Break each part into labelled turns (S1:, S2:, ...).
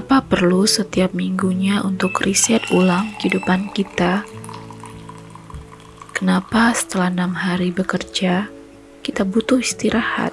S1: Kenapa perlu setiap minggunya untuk riset ulang kehidupan kita? Kenapa setelah enam hari bekerja, kita butuh istirahat?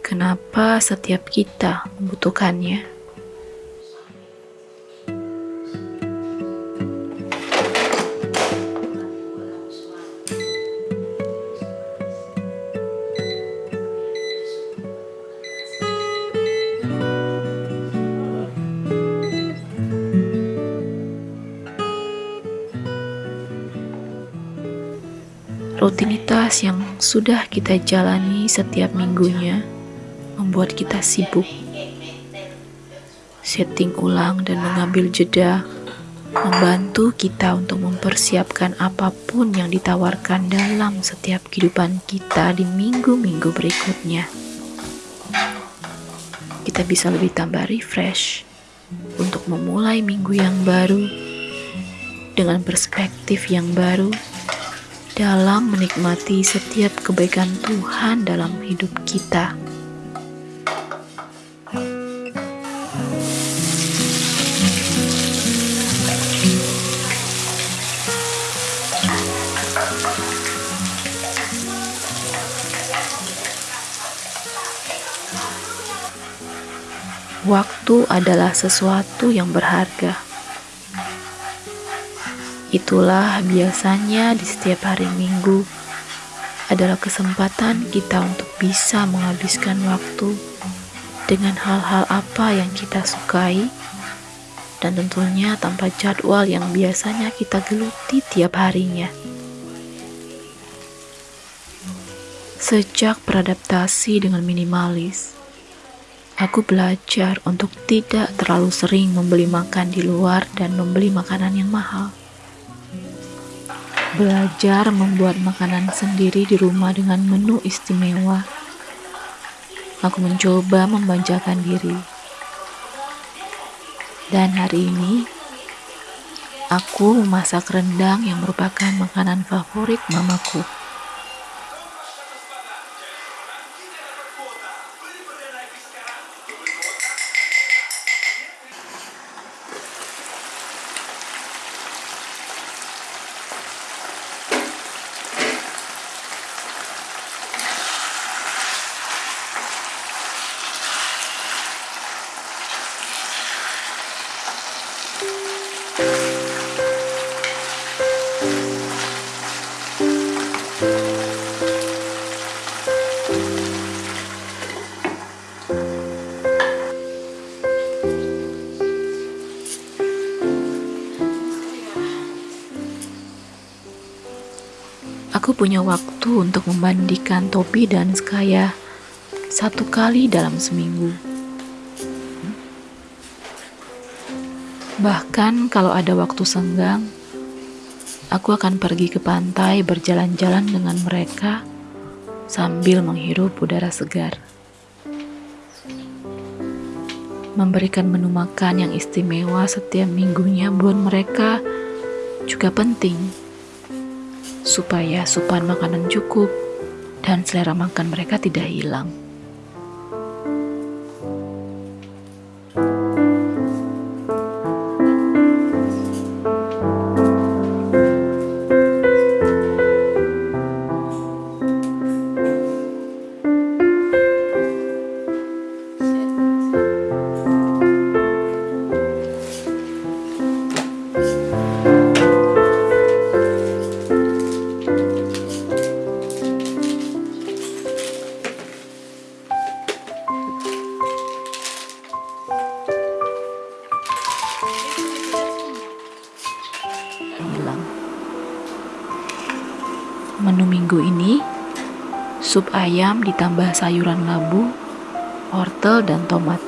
S1: Kenapa setiap kita membutuhkannya? Rutinitas yang sudah kita jalani setiap minggunya membuat kita sibuk. Setting ulang dan mengambil jeda membantu kita untuk mempersiapkan apa pun yang ditawarkan dalam setiap kehidupan kita di minggu-minggu berikutnya. Kita bisa lebih tambah refresh untuk memulai minggu yang baru dengan perspektif yang baru dalam menikmati setiap kebaikan Tuhan dalam hidup kita. Waktu adalah sesuatu yang berharga Itulah biasanya di setiap hari Minggu adalah kesempatan kita untuk bisa menghabiskan waktu dengan hal-hal apa yang kita sukai dan tentunya tanpa jadwal yang biasanya kita geluti tiap harinya. Sejak beradaptasi dengan minimalis, aku belajar untuk tidak terlalu sering membeli makan di luar dan membeli makanan yang mahal belajar membuat makanan sendiri di rumah dengan menu istimewa. Aku mencoba membanjakan diri. Dan hari ini, aku memasak rendang yang merupakan makanan favorit mamaku. Punya waktu untuk membandingkan topi dan skaya satu kali dalam seminggu. Bahkan kalau ada waktu senggang, aku akan pergi ke pantai berjalan-jalan dengan mereka sambil menghirup udara segar. Memberikan menu makan yang istimewa setiap minggunya buat mereka juga penting supaya supan makanan cukup dan selera makan mereka tidak hilang. Menu minggu ini, sup ayam ditambah sayuran labu, wortel, dan tomat.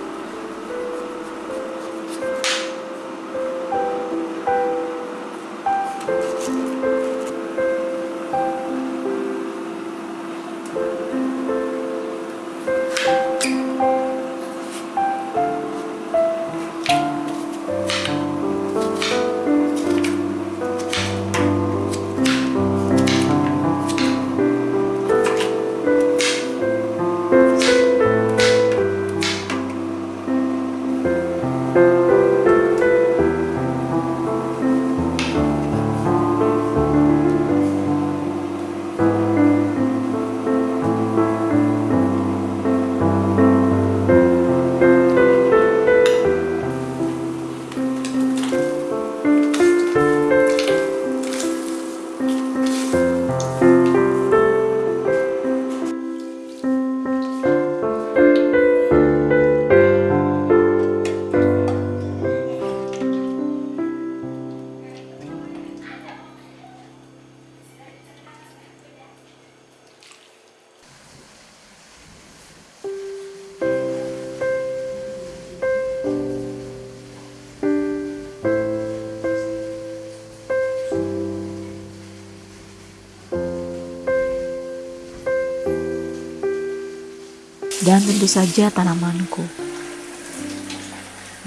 S1: Dan tentu saja tanamanku.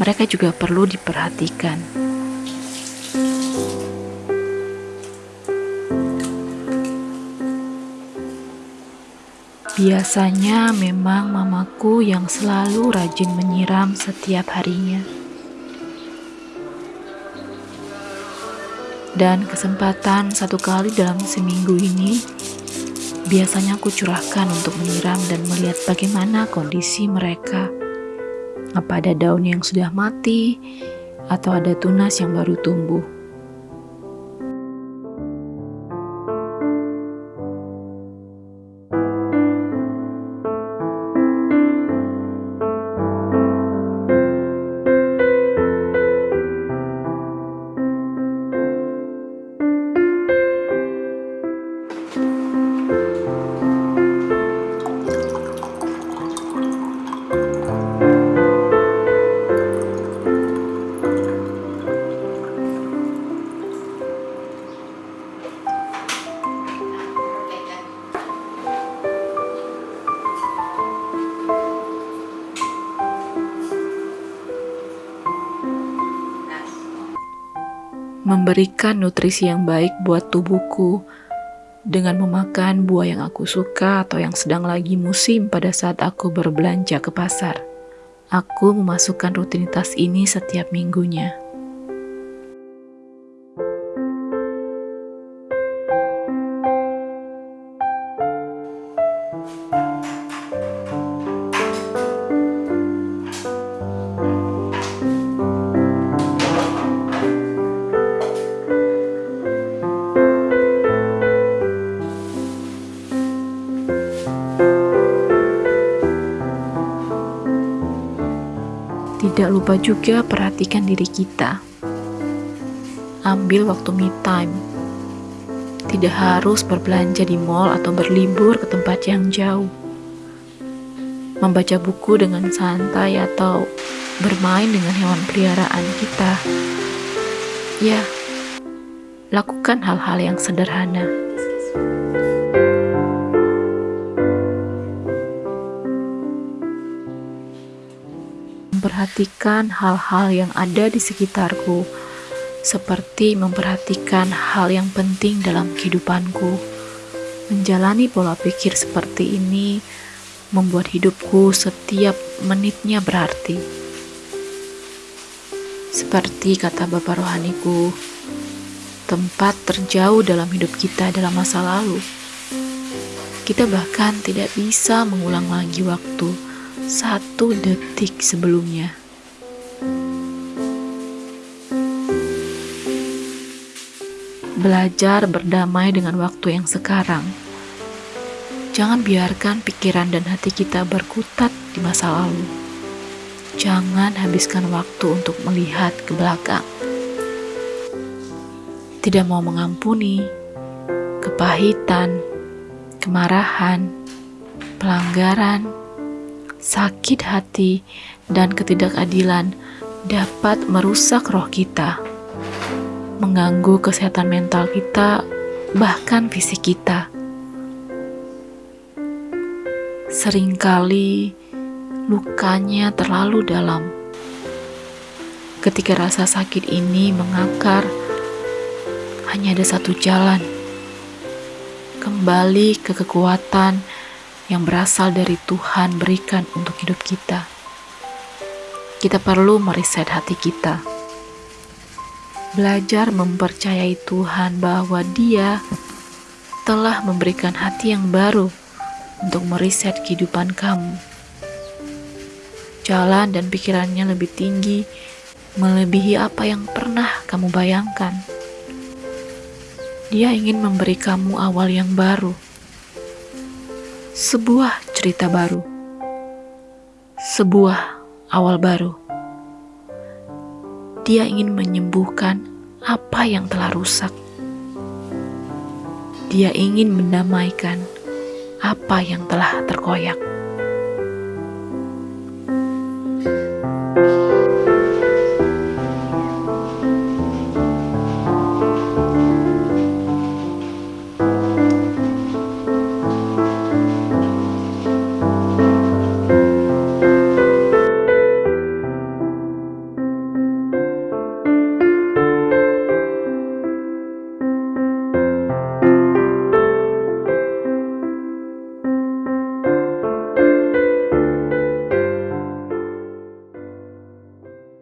S1: Mereka juga perlu diperhatikan. Biasanya memang mamaku yang selalu rajin menyiram setiap harinya. Dan kesempatan satu kali dalam seminggu ini biasanya aku curahkan untuk menyiram dan melihat bagaimana kondisi mereka. Apa ada daun yang sudah mati atau ada tunas yang baru tumbuh. Memberikan nutrisi yang baik buat tubuhku dengan memakan buah yang aku suka atau yang sedang lagi musim pada saat aku berbelanja ke pasar. Aku memasukkan rutinitas ini setiap minggunya. Lupa juga perhatikan diri kita. Ambil waktu me time. Tidak harus berbelanja di mall atau berlibur ke tempat yang jauh. Membaca buku dengan santai atau bermain dengan hewan peliharaan kita. Ya, lakukan hal-hal yang sederhana. Memperhatikan hal-hal yang ada di sekitarku, seperti memperhatikan hal yang penting dalam kehidupanku. Menjalani pola pikir seperti ini membuat hidupku setiap menitnya berarti. Seperti kata Bapak rohaniku, tempat terjauh dalam hidup kita dalam masa lalu. Kita bahkan tidak bisa mengulang lagi waktu satu detik sebelumnya. Belajar berdamai dengan waktu yang sekarang. Jangan biarkan pikiran dan hati kita berkutat di masa lalu. Jangan habiskan waktu untuk melihat ke belakang. Tidak mau mengampuni kepahitan, kemarahan, pelanggaran, sakit hati, dan ketidakadilan dapat merusak roh kita, mengganggu kesehatan mental kita, bahkan fisik kita. Seringkali lukanya terlalu dalam. Ketika rasa sakit ini mengakar, hanya ada satu jalan: kembali ke kekuatan yang berasal dari Tuhan berikan untuk hidup kita. Kita perlu meriset hati kita. Belajar mempercayai Tuhan bahwa Dia telah memberikan hati yang baru untuk meriset kehidupan kamu. Jalan dan pikirannya lebih tinggi, melebihi apa yang pernah kamu bayangkan. Dia ingin memberi kamu awal yang baru sebuah cerita baru, sebuah awal baru. Dia ingin menyembuhkan apa yang telah rusak. Dia ingin mendamaikan apa yang telah terkoyak. thank you